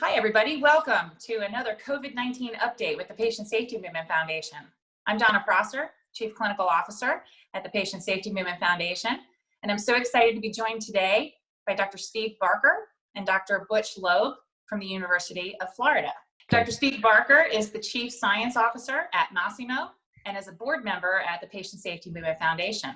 Hi, everybody. Welcome to another COVID-19 update with the Patient Safety Movement Foundation. I'm Donna Prosser, Chief Clinical Officer at the Patient Safety Movement Foundation, and I'm so excited to be joined today by Dr. Steve Barker and Dr. Butch Loeb from the University of Florida. Dr. Steve Barker is the Chief Science Officer at Masimo and is a board member at the Patient Safety Movement Foundation.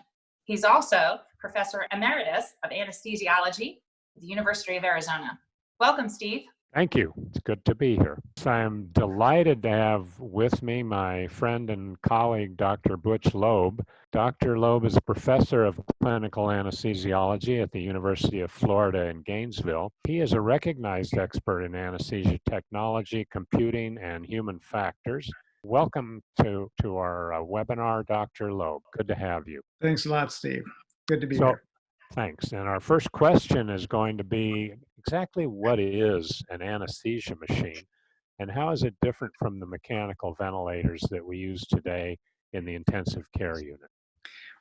He's also Professor Emeritus of Anesthesiology at the University of Arizona. Welcome, Steve. Thank you. It's good to be here. So I'm delighted to have with me my friend and colleague, Dr. Butch Loeb. Dr. Loeb is a professor of clinical anesthesiology at the University of Florida in Gainesville. He is a recognized expert in anesthesia technology, computing, and human factors. Welcome to, to our uh, webinar, Dr. Loeb. Good to have you. Thanks a lot, Steve. Good to be so, here. Thanks. And our first question is going to be exactly what is an anesthesia machine and how is it different from the mechanical ventilators that we use today in the intensive care unit?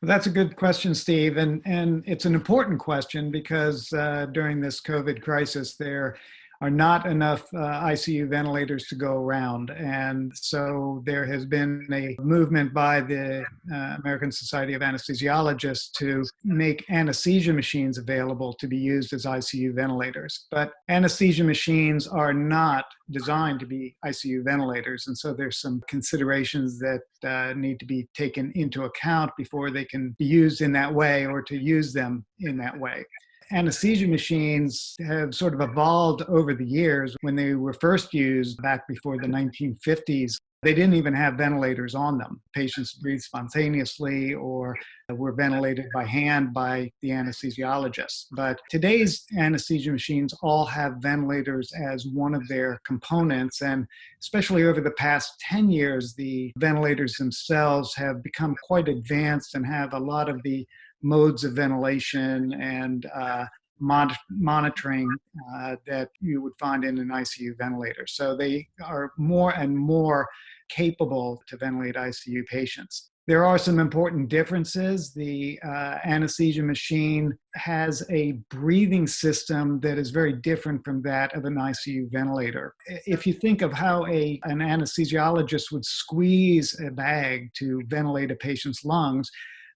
Well, that's a good question, Steve, and and it's an important question because uh, during this COVID crisis, there are not enough uh, ICU ventilators to go around. And so there has been a movement by the uh, American Society of Anesthesiologists to make anesthesia machines available to be used as ICU ventilators. But anesthesia machines are not designed to be ICU ventilators. And so there's some considerations that uh, need to be taken into account before they can be used in that way or to use them in that way anesthesia machines have sort of evolved over the years. When they were first used back before the 1950s, they didn't even have ventilators on them. Patients breathed spontaneously or were ventilated by hand by the anesthesiologist. But today's anesthesia machines all have ventilators as one of their components. And especially over the past 10 years, the ventilators themselves have become quite advanced and have a lot of the modes of ventilation and uh, mon monitoring uh, that you would find in an ICU ventilator. So they are more and more capable to ventilate ICU patients. There are some important differences. The uh, anesthesia machine has a breathing system that is very different from that of an ICU ventilator. If you think of how a, an anesthesiologist would squeeze a bag to ventilate a patient's lungs,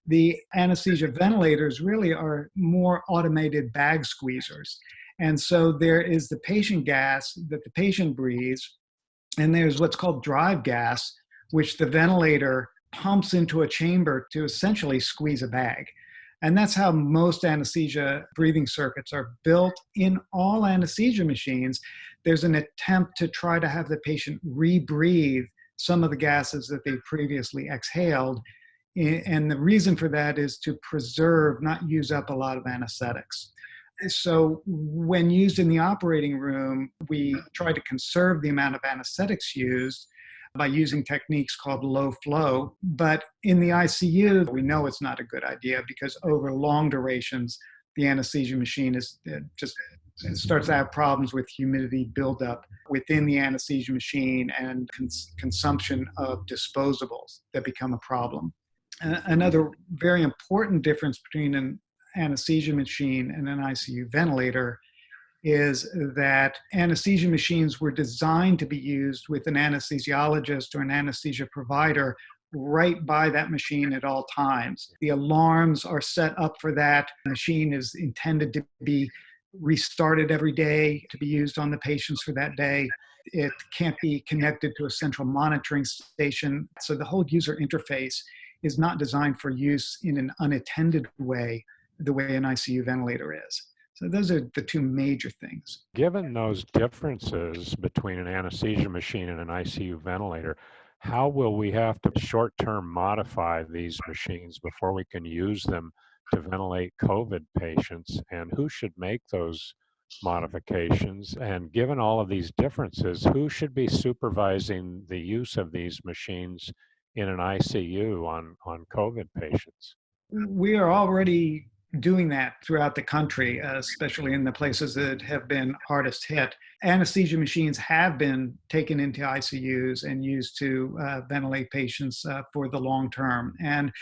the anesthesia ventilators really are more automated bag squeezers. And so there is the patient gas that the patient breathes, and there's what's called drive gas, which the ventilator pumps into a chamber to essentially squeeze a bag. And that's how most anesthesia breathing circuits are built in all anesthesia machines. There's an attempt to try to have the patient rebreathe some of the gases that they previously exhaled and the reason for that is to preserve, not use up a lot of anesthetics. So when used in the operating room, we try to conserve the amount of anesthetics used by using techniques called low flow. But in the ICU, we know it's not a good idea because over long durations, the anesthesia machine is uh, just it starts to have problems with humidity buildup within the anesthesia machine and cons consumption of disposables that become a problem another very important difference between an anesthesia machine and an ICU ventilator is that anesthesia machines were designed to be used with an anesthesiologist or an anesthesia provider right by that machine at all times. The alarms are set up for that. The machine is intended to be restarted every day to be used on the patients for that day. It can't be connected to a central monitoring station. So the whole user interface is not designed for use in an unattended way, the way an ICU ventilator is. So those are the two major things. Given those differences between an anesthesia machine and an ICU ventilator, how will we have to short-term modify these machines before we can use them to ventilate COVID patients? And who should make those modifications? And given all of these differences, who should be supervising the use of these machines in an ICU on, on COVID patients? We are already doing that throughout the country, uh, especially in the places that have been hardest hit. Anesthesia machines have been taken into ICUs and used to uh, ventilate patients uh, for the long term. And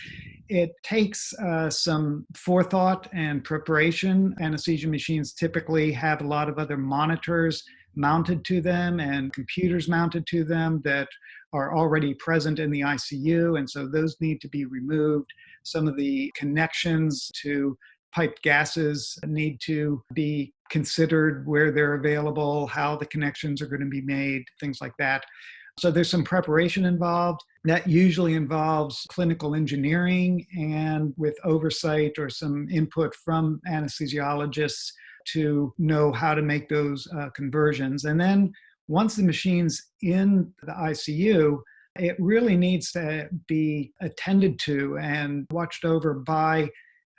it takes uh, some forethought and preparation. Anesthesia machines typically have a lot of other monitors mounted to them and computers mounted to them that are already present in the ICU. And so those need to be removed. Some of the connections to piped gases need to be considered where they're available, how the connections are going to be made, things like that. So there's some preparation involved. That usually involves clinical engineering and with oversight or some input from anesthesiologists to know how to make those uh, conversions. And then once the machine's in the ICU, it really needs to be attended to and watched over by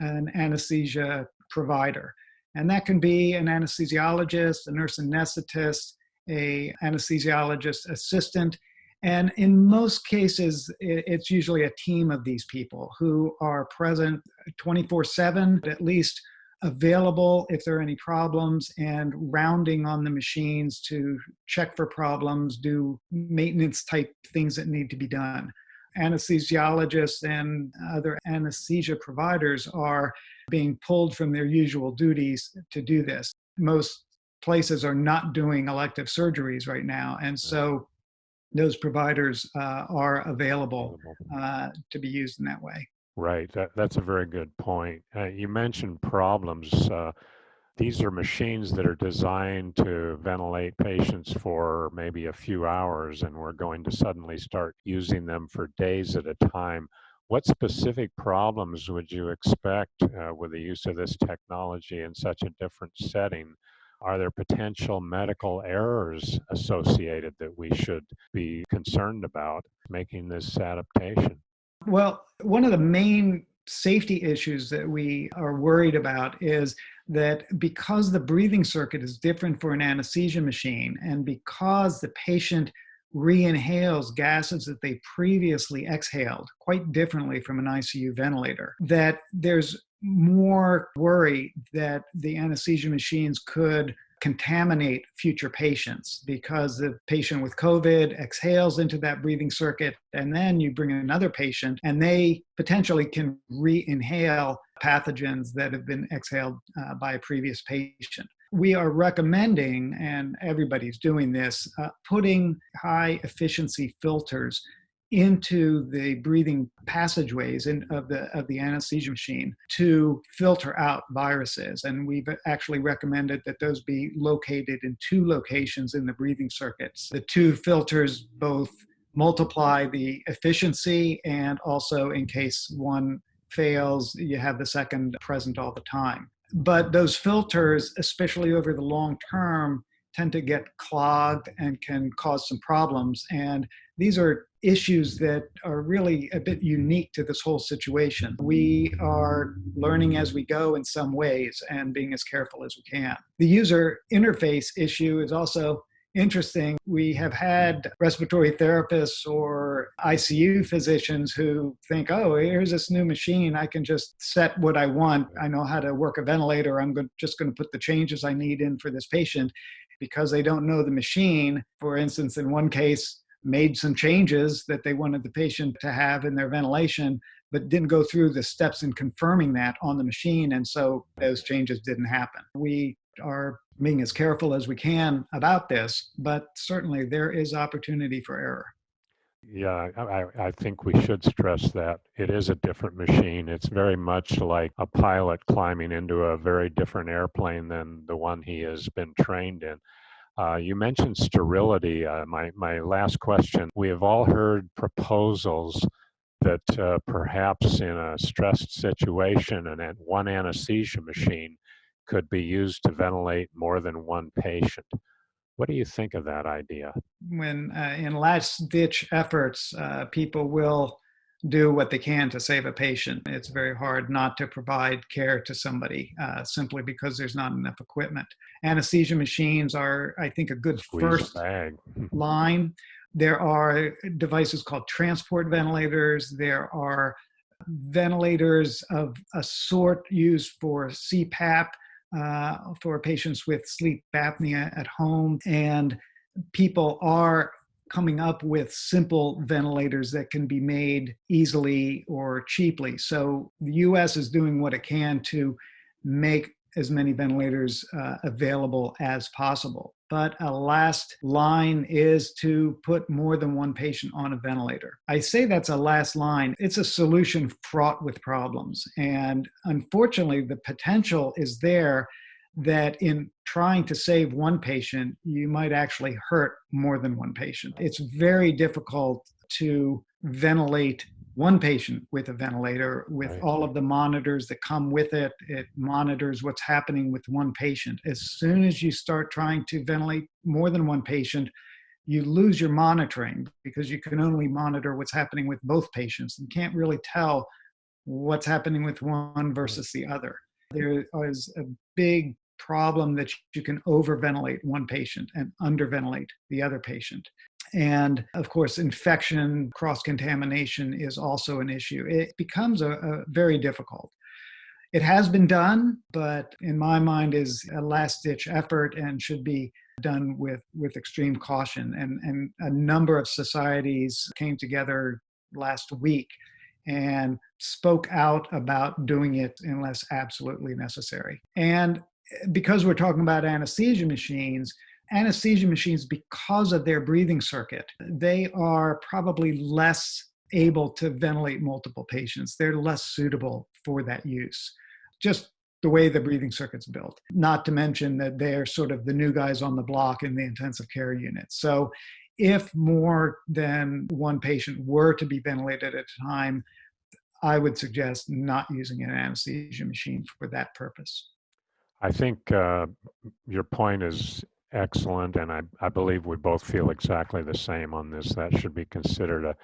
an anesthesia provider. And that can be an anesthesiologist, a nurse anesthetist, a anesthesiologist assistant. And in most cases, it's usually a team of these people who are present 24 7, at least available if there are any problems and rounding on the machines to check for problems, do maintenance type things that need to be done. Anesthesiologists and other anesthesia providers are being pulled from their usual duties to do this. Most places are not doing elective surgeries right now. And so those providers uh, are available uh, to be used in that way. Right. That, that's a very good point. Uh, you mentioned problems. Uh, these are machines that are designed to ventilate patients for maybe a few hours, and we're going to suddenly start using them for days at a time. What specific problems would you expect uh, with the use of this technology in such a different setting? Are there potential medical errors associated that we should be concerned about making this adaptation? Well, one of the main safety issues that we are worried about is that because the breathing circuit is different for an anesthesia machine and because the patient re-inhales gases that they previously exhaled quite differently from an ICU ventilator, that there's more worry that the anesthesia machines could contaminate future patients because the patient with COVID exhales into that breathing circuit, and then you bring in another patient and they potentially can re inhale pathogens that have been exhaled uh, by a previous patient. We are recommending, and everybody's doing this, uh, putting high efficiency filters into the breathing passageways in, of the of the anesthesia machine to filter out viruses. And we've actually recommended that those be located in two locations in the breathing circuits. The two filters both multiply the efficiency and also in case one fails you have the second present all the time. But those filters especially over the long term tend to get clogged and can cause some problems and these are issues that are really a bit unique to this whole situation. We are learning as we go in some ways and being as careful as we can. The user interface issue is also interesting. We have had respiratory therapists or ICU physicians who think, oh, here's this new machine. I can just set what I want. I know how to work a ventilator. I'm just going to put the changes I need in for this patient because they don't know the machine. For instance, in one case, made some changes that they wanted the patient to have in their ventilation, but didn't go through the steps in confirming that on the machine. And so those changes didn't happen. We are being as careful as we can about this, but certainly there is opportunity for error. Yeah, I, I think we should stress that it is a different machine. It's very much like a pilot climbing into a very different airplane than the one he has been trained in. Uh, you mentioned sterility. Uh, my, my last question. We have all heard proposals that uh, perhaps in a stressed situation, and at one anesthesia machine could be used to ventilate more than one patient. What do you think of that idea? When uh, in last ditch efforts, uh, people will do what they can to save a patient. It's very hard not to provide care to somebody uh, simply because there's not enough equipment. Anesthesia machines are, I think, a good Squeeze first bag. line. There are devices called transport ventilators. There are ventilators of a sort used for CPAP uh, for patients with sleep apnea at home. And people are coming up with simple ventilators that can be made easily or cheaply. So the US is doing what it can to make as many ventilators uh, available as possible. But a last line is to put more than one patient on a ventilator. I say that's a last line. It's a solution fraught with problems. And unfortunately, the potential is there that in trying to save one patient, you might actually hurt more than one patient. It's very difficult to ventilate one patient with a ventilator with Right. all of the monitors that come with it. It monitors what's happening with one patient. As soon as you start trying to ventilate more than one patient, you lose your monitoring because you can only monitor what's happening with both patients and can't really tell what's happening with one versus the other. There is a big problem that you can overventilate one patient and underventilate the other patient. And of course, infection, cross contamination is also an issue. It becomes a, a very difficult. It has been done, but in my mind is a last ditch effort and should be done with, with extreme caution. And, and a number of societies came together last week and spoke out about doing it unless absolutely necessary. And because we're talking about anesthesia machines, anesthesia machines, because of their breathing circuit, they are probably less able to ventilate multiple patients. They're less suitable for that use. Just the way the breathing circuit's built. Not to mention that they're sort of the new guys on the block in the intensive care unit. So if more than one patient were to be ventilated at a time, I would suggest not using an anesthesia machine for that purpose. I think uh, your point is excellent, and I, I believe we both feel exactly the same on this. That should be considered a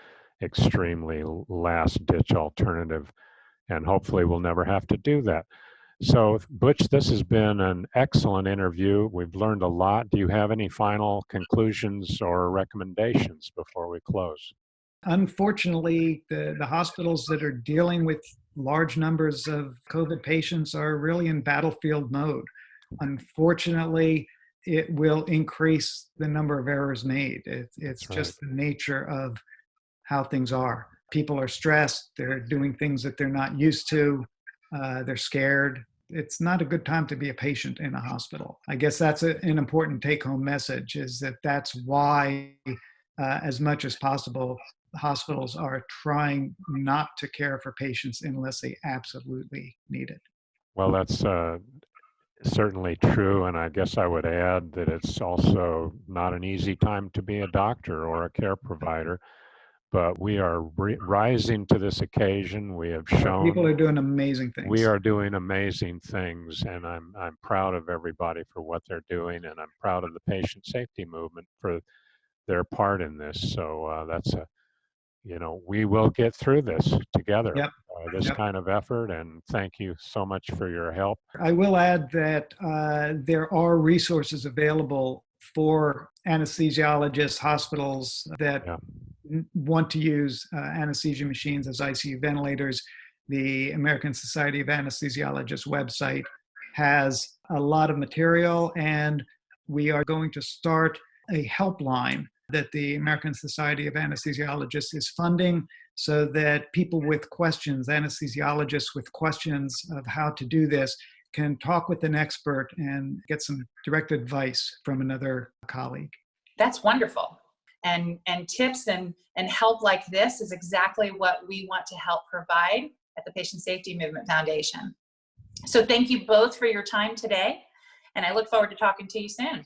extremely last ditch alternative, and hopefully we'll never have to do that. So, Butch, this has been an excellent interview. We've learned a lot. Do you have any final conclusions or recommendations before we close? Unfortunately, the, the hospitals that are dealing with large numbers of COVID patients are really in battlefield mode. Unfortunately, it will increase the number of errors made. It, it's just the nature of how things are. People are stressed, they're doing things that they're not used to, uh, they're scared. It's not a good time to be a patient in a hospital. I guess that's a, an important take home message is that that's why, uh, as much as possible, hospitals are trying not to care for patients unless they absolutely need it. Well, that's uh, certainly true. And I guess I would add that it's also not an easy time to be a doctor or a care provider. But we are ri- rising to this occasion. We have shown People are doing amazing things. we are doing amazing things, and I'm I'm proud of everybody for what they're doing, and I'm proud of the patient safety movement for their part in this. So uh, that's a, you know, we will get through this together. Yep. Uh, this Yep. kind of effort, and thank you so much for your help. I will add that uh, there are resources available for anesthesiologists, hospitals that Yeah. want to use uh, anesthesia machines as ICU ventilators. The American Society of Anesthesiologists website has a lot of material, and we are going to start a helpline that the American Society of Anesthesiologists is funding so that people with questions, anesthesiologists with questions of how to do this, can talk with an expert and get some direct advice from another colleague. That's wonderful. And, and tips and, and help like this is exactly what we want to help provide at the Patient Safety Movement Foundation. So thank you both for your time today, and I look forward to talking to you soon.